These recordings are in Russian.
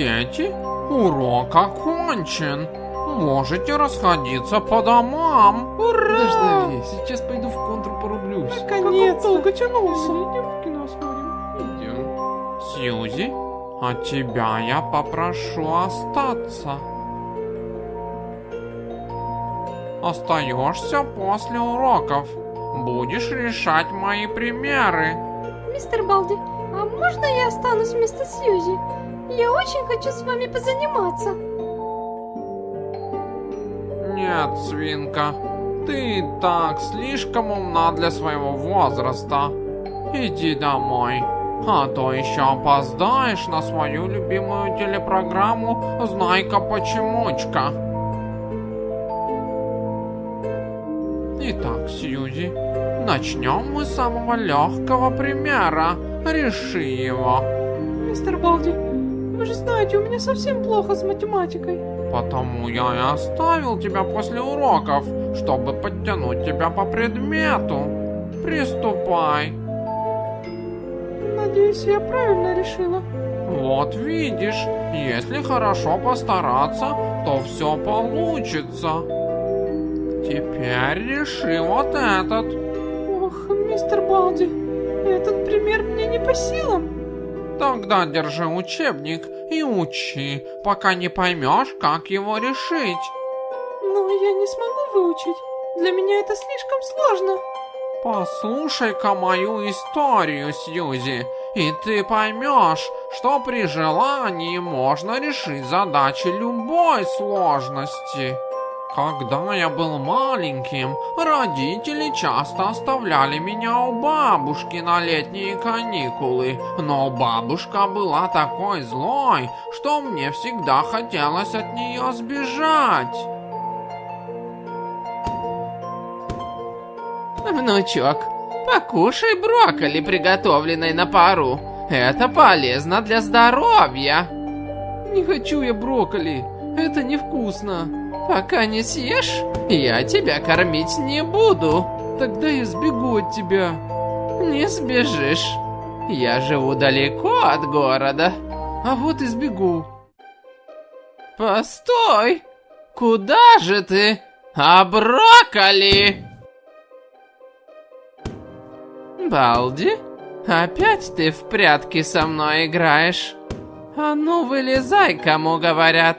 Дети, урок окончен. Можете расходиться по домам. Ура! Дождались, сейчас пойду в контур порублюсь. Наконец-то! долго тянулся. Идем в кино сходим. Идем. Сьюзи, а тебя я попрошу остаться. Остаешься после уроков. Будешь решать мои примеры. Мистер Балди, а можно я останусь вместо Сьюзи? Я очень хочу с вами позаниматься. Нет, свинка, ты и так слишком умна для своего возраста. Иди домой, а то еще опоздаешь на свою любимую телепрограмму «Знайка почемучка». Итак, Сьюзи, начнем мы с самого легкого примера. Реши его. Мистер Балди, вы же знаете, у меня совсем плохо с математикой. Потому я и оставил тебя после уроков, чтобы подтянуть тебя по предмету. Приступай. Надеюсь, я правильно решила. Вот видишь, если хорошо постараться, то все получится. Теперь реши вот этот. Ох, мистер Балди, этот пример мне не по силам. Тогда держи учебник и учи, пока не поймешь, как его решить. Но я не смогу выучить. Для меня это слишком сложно. Послушай-ка мою историю, Сьюзи, и ты поймешь, что при желании можно решить задачи любой сложности. Когда я был маленьким, родители часто оставляли меня у бабушки на летние каникулы, но бабушка была такой злой, что мне всегда хотелось от нее сбежать. Внучок, покушай брокколи, приготовленной на пару. Это полезно для здоровья. Не хочу я брокколи, это невкусно. Пока не съешь, я тебя кормить не буду. Тогда я сбегу от тебя. Не сбежишь. Я живу далеко от города. А вот и сбегу. Постой! Куда же ты? А брокколи? Балди, опять ты в прятки со мной играешь? А ну вылезай, кому говорят.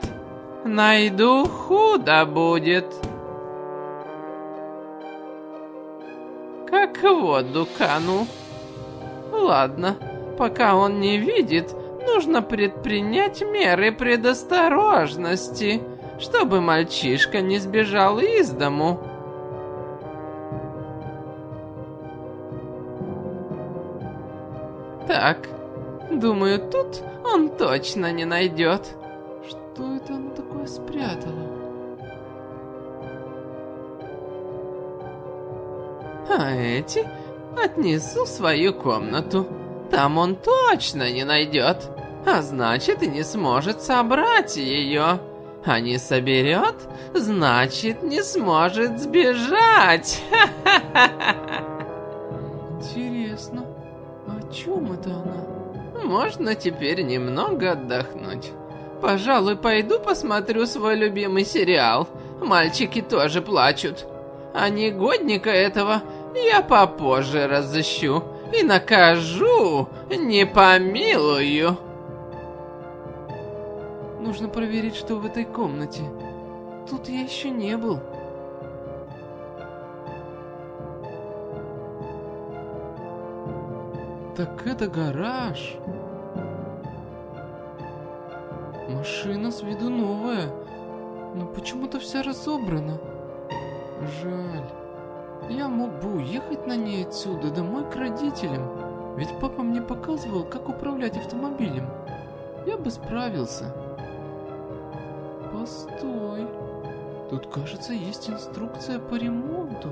Найду, худо будет. Как воду кану. Ладно, пока он не видит, нужно предпринять меры предосторожности, чтобы мальчишка не сбежал из дому. Так, думаю, тут он точно не найдет. Что это она такое спрятала? А эти отнесу в свою комнату. Там он точно не найдет. А значит и не сможет собрать ее. А не соберет, значит не сможет сбежать. Интересно, о чем это она? Можно теперь немного отдохнуть. Пожалуй, пойду посмотрю свой любимый сериал. Мальчики тоже плачут. А негодника этого я попозже разыщу и накажу, не помилую. Нужно проверить, что в этой комнате. Тут я еще не был. Так это гараж. Машина с виду новая, но почему-то вся разобрана. Жаль. Я мог бы уехать на ней отсюда домой к родителям, ведь папа мне показывал, как управлять автомобилем. Я бы справился. Постой. Тут, кажется, есть инструкция по ремонту.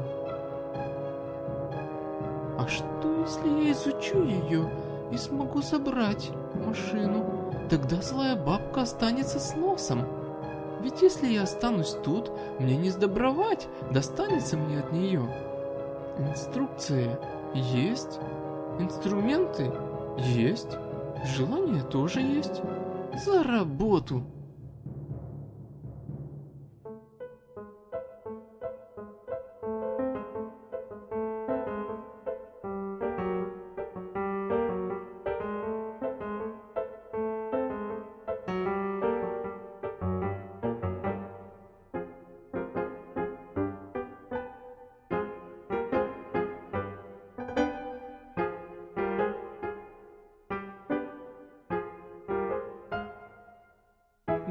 А что, если я изучу ее и смогу собрать машину? Тогда злая бабка останется с носом. Ведь если я останусь тут, мне не сдобровать, достанется мне от нее. Инструкция есть, инструменты есть, желание тоже есть. За работу.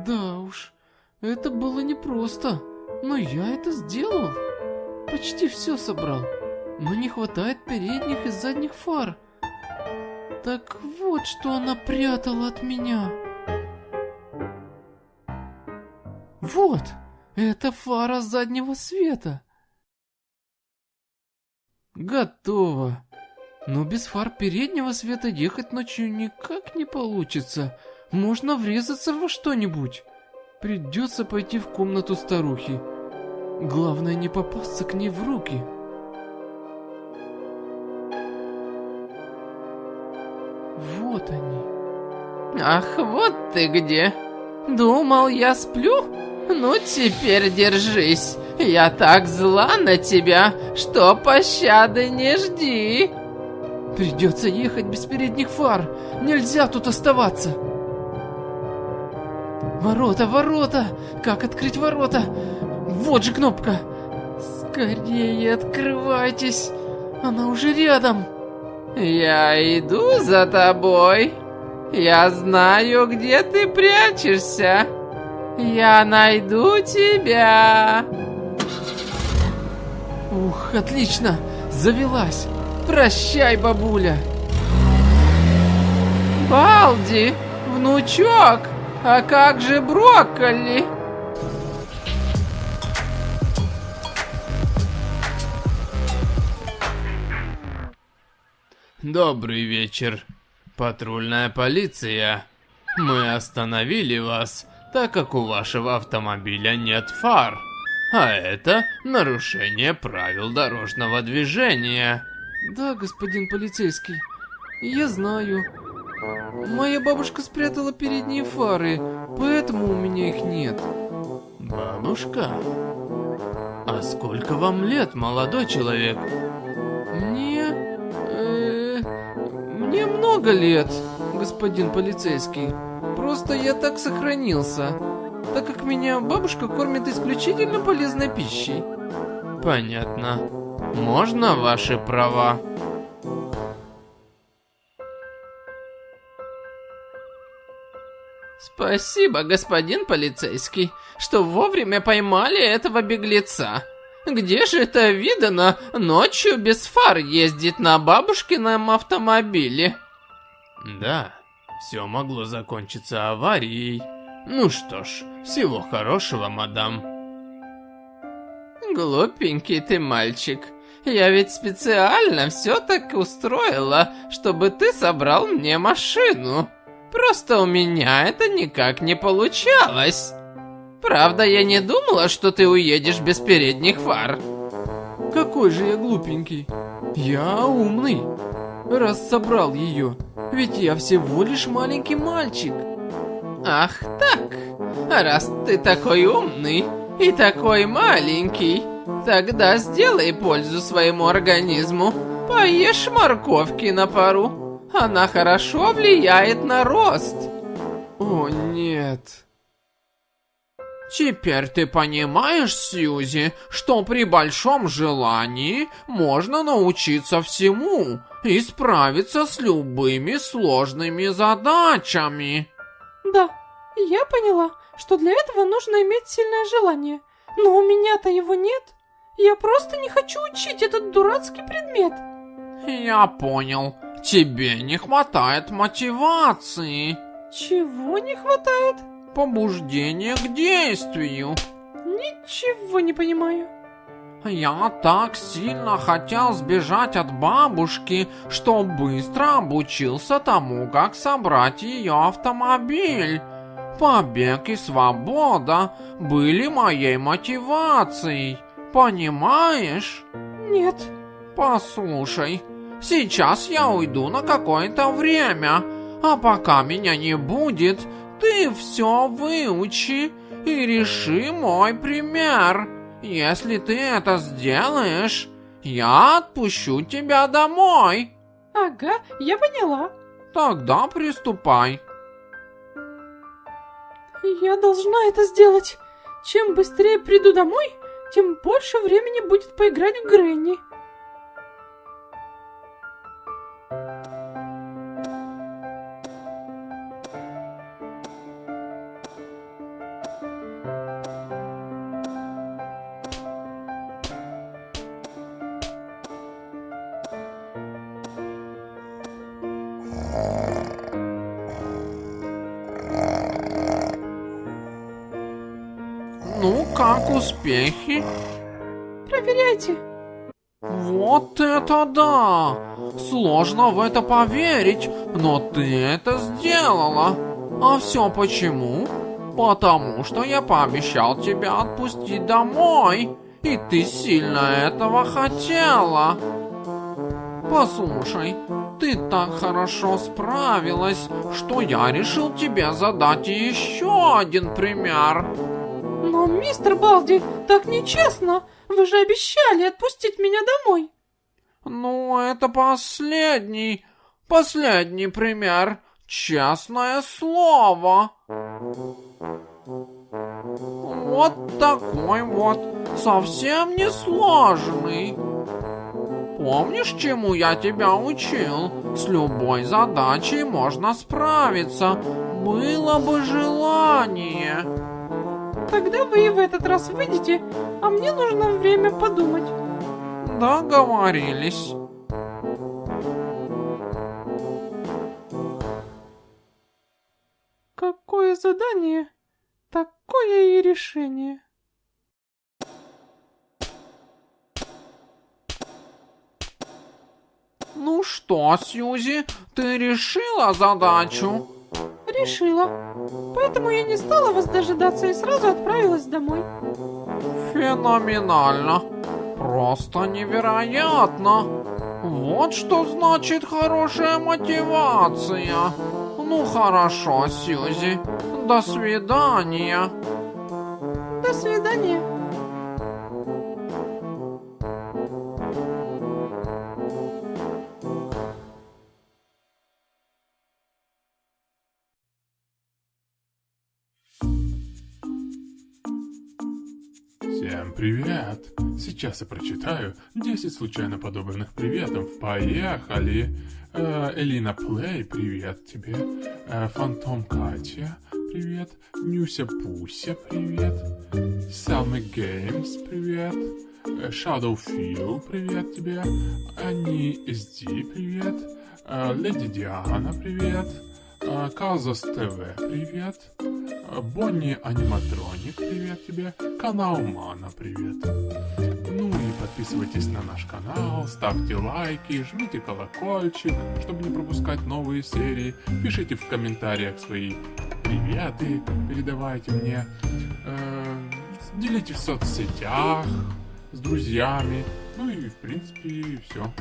Да уж, это было непросто, но я это сделал. Почти все собрал, но не хватает передних и задних фар. Так вот, что она прятала от меня. Вот, это фара заднего света. Готово. Но без фар переднего света ехать ночью никак не получится. Можно врезаться во что-нибудь. Придется пойти в комнату старухи. Главное не попасться к ней в руки. Вот они. Ах, вот ты где. Думал, я сплю? Ну, теперь держись. Я так зла на тебя, что пощады не жди. Придется ехать без передних фар. Нельзя тут оставаться. Ворота, ворота! Как открыть ворота? Вот же кнопка! Скорее открывайтесь! Она уже рядом! Я иду за тобой. Я знаю, где ты прячешься. Я найду тебя. Ух, отлично! Завелась! Прощай, бабуля! Балди, внучок, а как же брокколи? Добрый вечер. Патрульная полиция. Мы остановили вас, так как у вашего автомобиля нет фар. А это нарушение правил дорожного движения. Да, господин полицейский, я знаю. Моя бабушка спрятала передние фары, поэтому у меня их нет. Бабушка? А сколько вам лет, молодой человек? Мне... э, мне много лет, господин полицейский. Просто я так сохранился, так как меня бабушка кормит исключительно полезной пищей. Понятно. Можно ваши права? Спасибо, господин полицейский, что вовремя поймали этого беглеца. Где же это видано ночью без фар ездить на бабушкином автомобиле? Да, все могло закончиться аварией. Ну что ж, всего хорошего, мадам. Глупенький ты мальчик. Я ведь специально все так устроила, чтобы ты собрал мне машину. Просто у меня это никак не получалось. Правда, я не думала, что ты уедешь без передних фар. Какой же я глупенький. Я умный. Раз собрал ее. Ведь я всего лишь маленький мальчик. Ах так, раз ты такой умный и такой маленький, тогда сделай пользу своему организму. Поешь морковки на пару. Она хорошо влияет на рост. О, нет. Теперь ты понимаешь, Сьюзи, что при большом желании можно научиться всему и справиться с любыми сложными задачами. Да, я поняла, что для этого нужно иметь сильное желание. Но у меня-то его нет. Я просто не хочу учить этот дурацкий предмет. Я понял. Тебе не хватает мотивации. Чего не хватает? Побуждения к действию. Ничего не понимаю. Я так сильно хотел сбежать от бабушки, что быстро обучился тому, как собрать ее автомобиль. Побег и свобода были моей мотивацией. Понимаешь? Нет. Послушай, сейчас я уйду на какое-то время, а пока меня не будет, ты все выучи и реши мой пример. Если ты это сделаешь, я отпущу тебя домой. Ага, я поняла. Тогда приступай. Я должна это сделать. Чем быстрее приду домой, тем больше времени будет поиграть в Грэнни. Ну, как успехи? Проверяйте. Вот это да! Сложно в это поверить, но ты это сделала. А все почему? Потому что я пообещал тебя отпустить домой, и ты сильно этого хотела. Послушай, ты так хорошо справилась, что я решил тебе задать еще один пример. Но, мистер Балди, так нечестно. Вы же обещали отпустить меня домой. Ну, это последний, последний пример. Честное слово. Вот такой вот, совсем не сложный. Помнишь, чему я тебя учил? С любой задачей можно справиться. Было бы желание. Тогда вы и в этот раз выйдете, а мне нужно время подумать. Договорились. Какое задание, такое и решение. Ну что, Сьюзи, ты решила задачу? Решила. Поэтому я не стала вас дожидаться и сразу отправилась домой. Феноменально. Просто невероятно. Вот что значит хорошая мотивация. Ну хорошо, Сьюзи. До свидания. До свидания. Всем привет! Сейчас я прочитаю 10 случайно подобранных приветов. Поехали! Э, Элина Плей, привет тебе. Э, Фантом Катя, привет. Нюся Пуся, привет. Салмы Геймс, привет. Э, Фил, привет тебе. Ани SD, привет. Э, Леди Диана, привет. Э, Казос ТВ, привет. Бонни Аниматроник, привет тебе. Канал Мана, привет. Ну и подписывайтесь на наш канал, ставьте лайки, жмите колокольчик, чтобы не пропускать новые серии. Пишите в комментариях свои приветы, передавайте мне. Э, делитесь в соцсетях с друзьями. Ну и в принципе все.